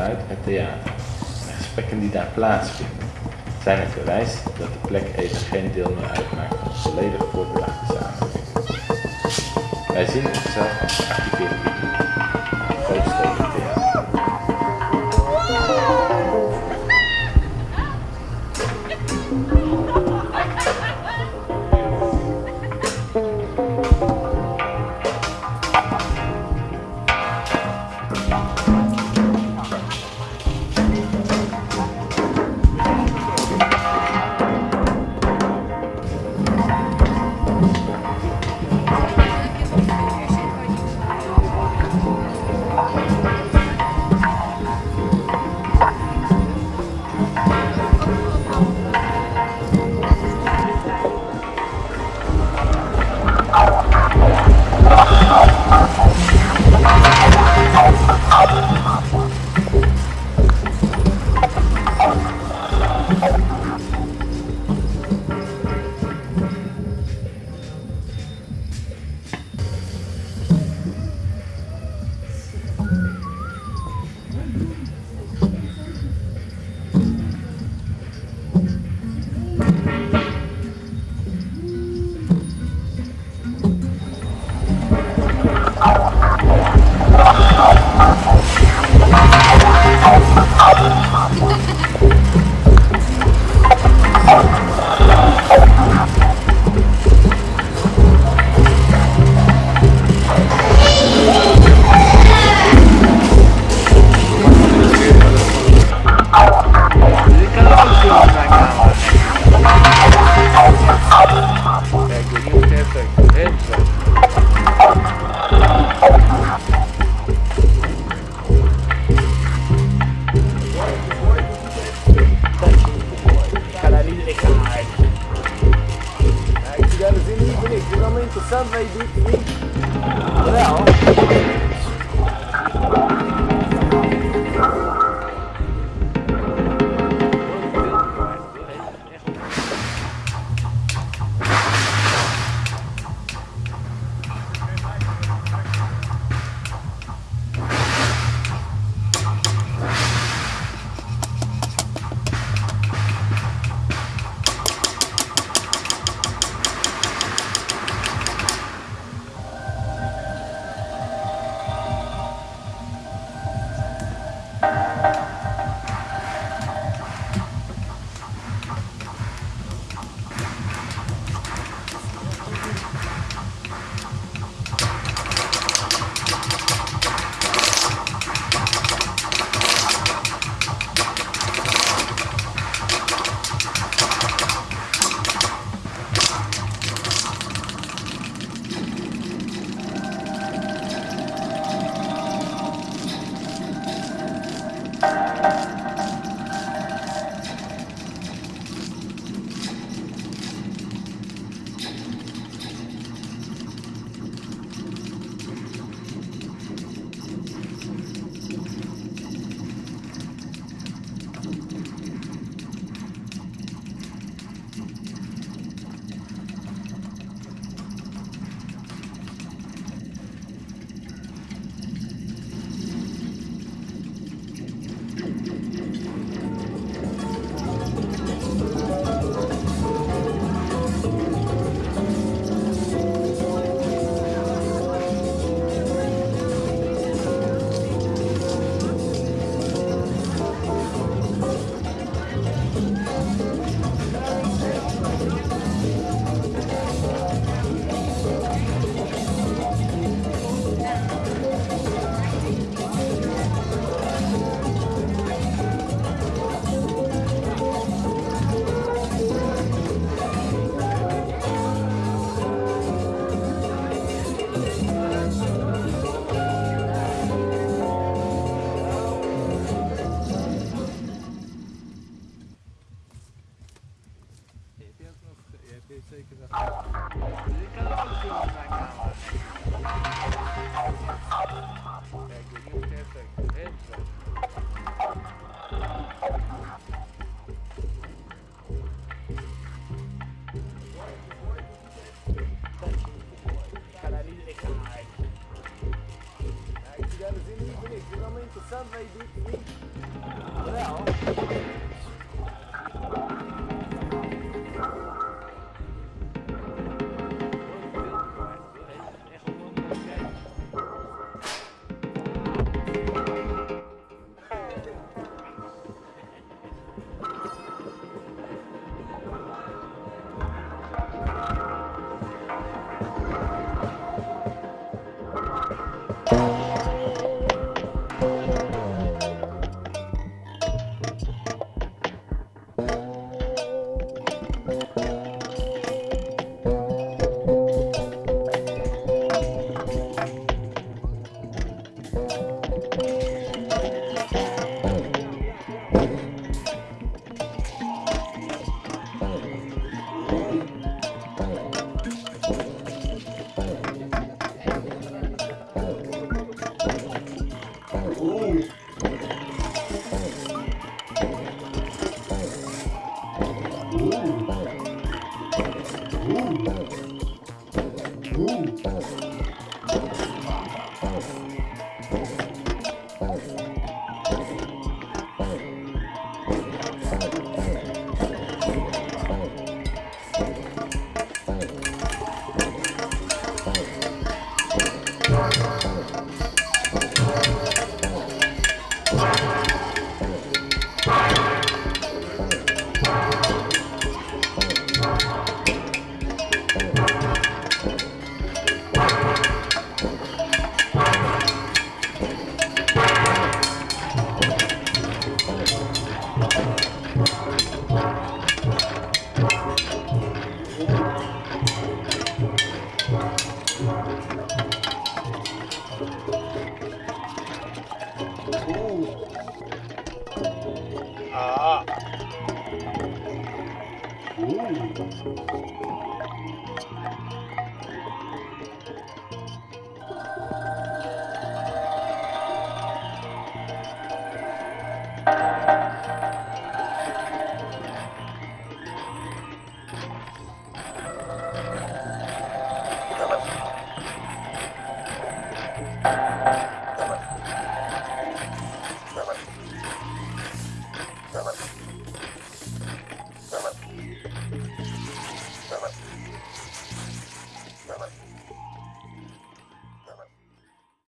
geluid het theater. De gesprekken die daar plaatsvinden zijn het bewijs dat de plek even geen deel meer uitmaakt van de volledig voorbedachte samenleving. Wij zien onszelf als geactiveerde publiek, Vai vir Caralho de caralho. Aí tiveram vindo bonito. Finalmente o santo vai vir